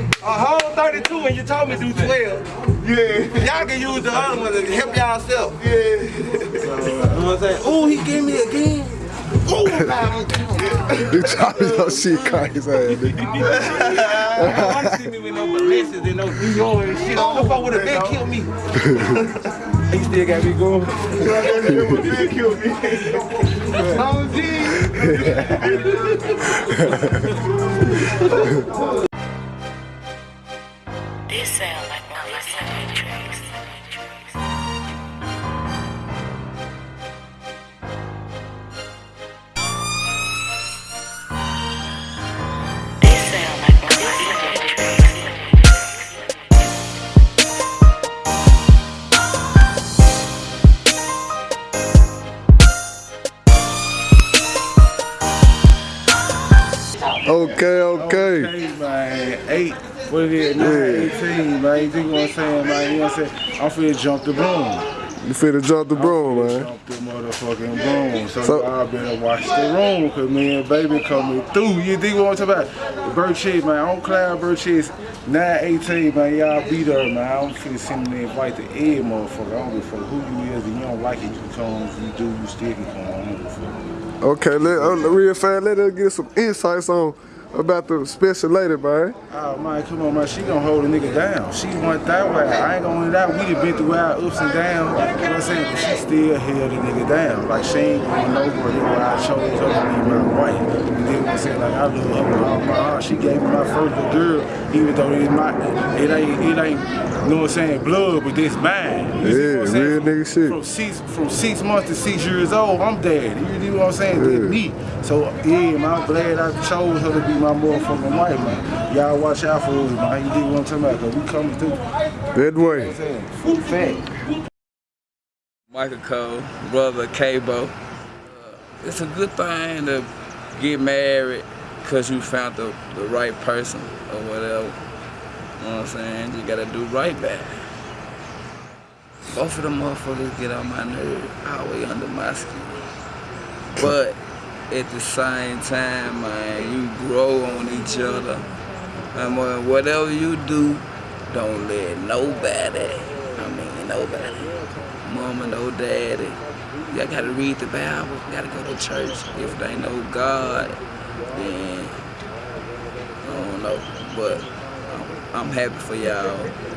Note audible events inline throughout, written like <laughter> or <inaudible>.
a whole 32 and you told me do 12. Yeah. Y'all can use the other one to help y'all self. Yeah. You know what I'm saying? Ooh, he gave me again. Ooh, Big <laughs> Charlie <laughs> don't shit caught his ass, nigga. I want to see me with no Balenciagas and no Dior and shit. I don't know if I would have been killed me. <laughs> he still got me going. Big kill me. Oh, sound like Mama Okay, okay. Hey, man. Eight. What it is? Nine, 18, man. You think what I'm saying, man? You know what I'm saying? I'm finna jump the broom. You finna jump the broom, man. Jump the motherfucking broom. So, So- y'all better watch the room, cause me and baby coming through. You think what I'm talking about? Bird Chase, man. On Cloud Bird Chase, 918, man. Y'all be there, man. I'm finna send an invite to every motherfucker. I don't give a fuck who you is. If you don't like it, you come. If you do, you still can come. I don't give a fuck. Okay, let, uh, real fast, let us get some insights on about the special lady, man. Oh man, come on man, she gonna hold a nigga down. She went that way. I ain't gonna that. We done been through our ups and downs. You know what I'm saying? But she still held a nigga down. Like she ain't going nowhere. That's why I chose her to be my wife. You know what I'm saying? Like I love her with all my heart. She gave me my first girl, even though it's my it ain't it ain't you know what I'm saying, blood, but this mine. You Yeah, what I'm real nigga shit. From six from six months to six years old, I'm dead. You know what I'm saying? That's me. So yeah, man, I'm glad I chose her to be my motherfucking wife, man. Y'all watch out for us, man. You dig what I'm talking about? Cause we coming through. That way. Saying, Full fact. Michael Cole, brother Cabo. Uh, it's a good thing to get married because you found the, the right person or whatever. You know what I'm saying? You gotta do right back. Both of them motherfuckers get on my nerves, all the way under my skin. But at the same time, man, you grow on each other. And when- whatever you do, don't let nobody, I mean nobody, mama, no daddy. Y'all gotta read the Bible, gotta go to church. If they know God, then I don't know. But I'm, I'm happy for y'all.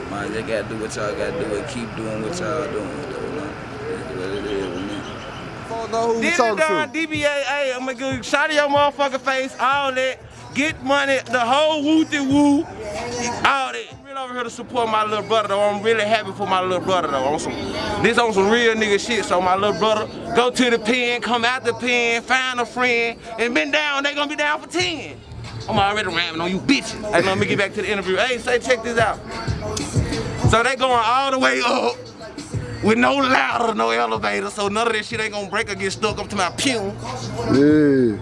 Man, you gotta do what y'all gotta do and keep doing what y'all doing. That's what it is. Don't know who you talking done, to. DBA, hey, I'm gonna give you shot of your motherfucking face, all that. Get money, the whole wooty woo, all that. I'm really over here to support my little brother though. I'm really happy for my little brother though. On some, this on some real nigga shit. So my little brother, go to the pen, come out the pen, find a friend, and been down, they gonna be down for 10. I'm already ramming on you bitches. Hey, let me get back to the interview. Hey, say, check this out. So they going all the way up with no ladder, no elevator, so none of this shit ain't gonna break or get stuck up to my pew. Yeah.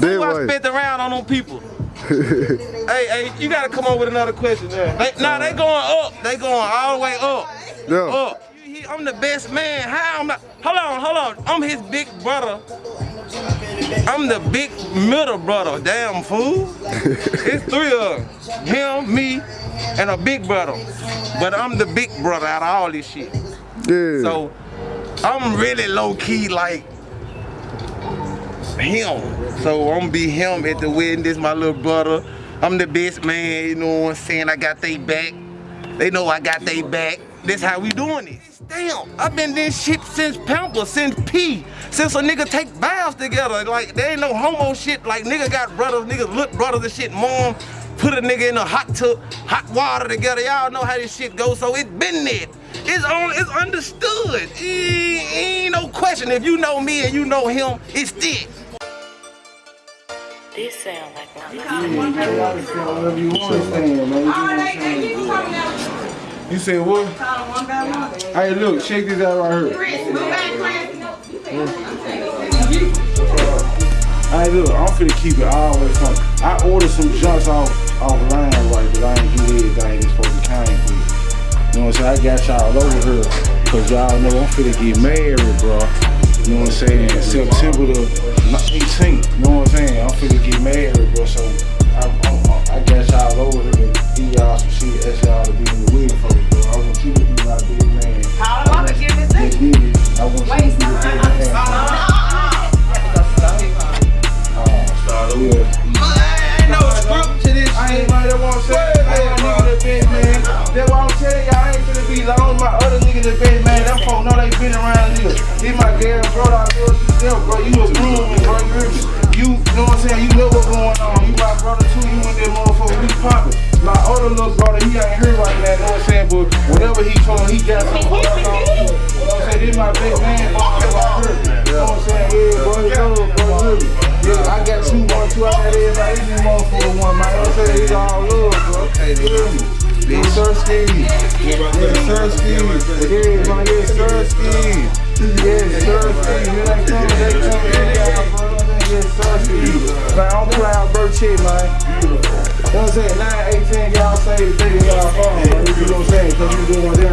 That Who I spent around on them people? <laughs> hey, hey, you gotta come up with another question there. They, nah, they going up. They going all the way up. Yeah. Up. I'm the best man. How am I? Hold on, hold on. I'm his big brother. I'm the big middle brother. Damn fool. <laughs> it's three of them. Him, me, and a big brother. But I'm the big brother out of all this shit. Yeah. So I'm really low key like him. So I'm gonna be him at the wedding. This my little brother. I'm the best man, you know what I'm saying? I got they back. They know I got they back. This how we doing it. Damn, I've been this shit since Pamper, since P, since a nigga take vows together. Like there ain't no homo shit. Like nigga got brothers, niggas look brothers and shit. Mom put a nigga in a hot tub, hot water together. Y'all know how this shit goes. So it been there. It's on. It's understood. It ain't no question. If you know me and you know him, it's this. This sound like Mama Whatever you understand, man. You know what I'm saying? You said what? Hey, look, check this out right here. Hey, look, I'm finna keep it always fun. I ordered some junks off offline, right, but I ain't get everything that's supposed to came with. You know what I'm saying? I got y'all over here, cause y'all know I'm finna get married, bro. You know what I'm saying? September the 18th, you know what I'm saying? I'm finna get married, bro, so been around niggas. This my girl, bro, I love you still, bro. You a groom, bro. You, hear me? you know what I'm saying? You know what's going on. You my brother too, you in that motherfucker, we poppin'. My other little brother, he ain't here right now, know what I'm saying? But whatever he told, he got some going on. You know what I'm saying? This my big man, bro, right here. You know what I'm saying? Yeah, bro, you know, bro, you hear me? Yeah, I got two, one, two, I got everybody, this motherfucker one, man. You know what I'm saying? It's all love, bro. You hear me? Yes, Sirski. Yeah, man, yes, Sirski. Yes, Sirski. Here they come, they come, they got, bro. Yes, Sirski. Man, I'm proud, Birchie, man. You know what I'm saying? 9, 18, y'all say the day y'all phone. You know what I'm saying? Because you doing down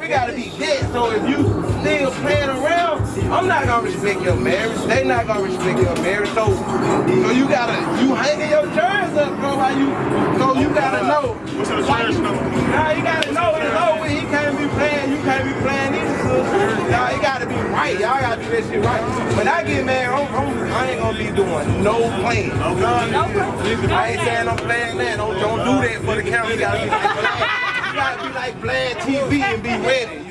We gotta be dead. So if you still playing around, I'm not gonna respect your marriage. They not gonna respect your marriage. So, so you gotta you hanging your jerseys up, bro. How you? So you gotta know. What's the trash number? Now you gotta know it's over. He can't be playing. You can't be playing either. Y'all, it gotta be right. Y'all gotta do that shit right. When I get married, I'm, I'm, I ain't gonna be doing no playing. I ain't saying I'm playing that. Don't, don't do that for the camera. You gotta be like Vlad. You gotta be like Vlad TV and be ready.